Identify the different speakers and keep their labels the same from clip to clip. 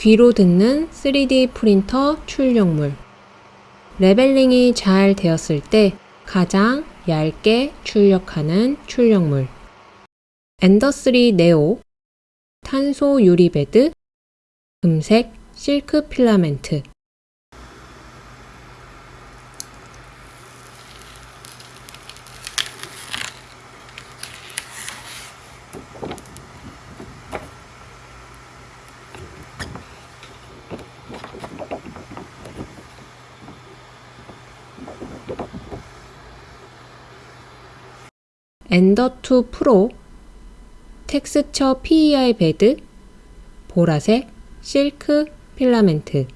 Speaker 1: 귀로 듣는 3D 프린터 출력물. leveling이 잘 되었을 때 가장 얇게 출력하는 출력물. 엔더3 네오, 탄소 유리 bed, 금색 실크 필라멘트. 엔더2 프로 텍스처 PEI 베드 보라색 실크 필라멘트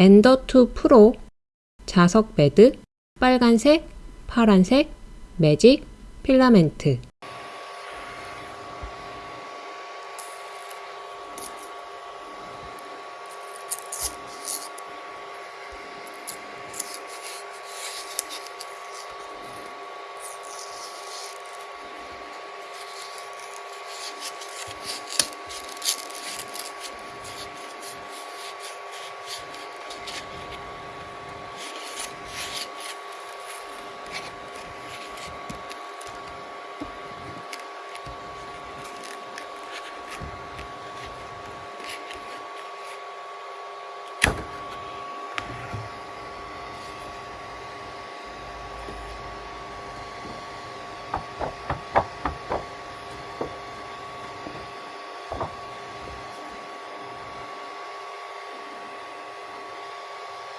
Speaker 1: 엔더2 프로, 자석 매드, 빨간색, 파란색, 매직, 필라멘트.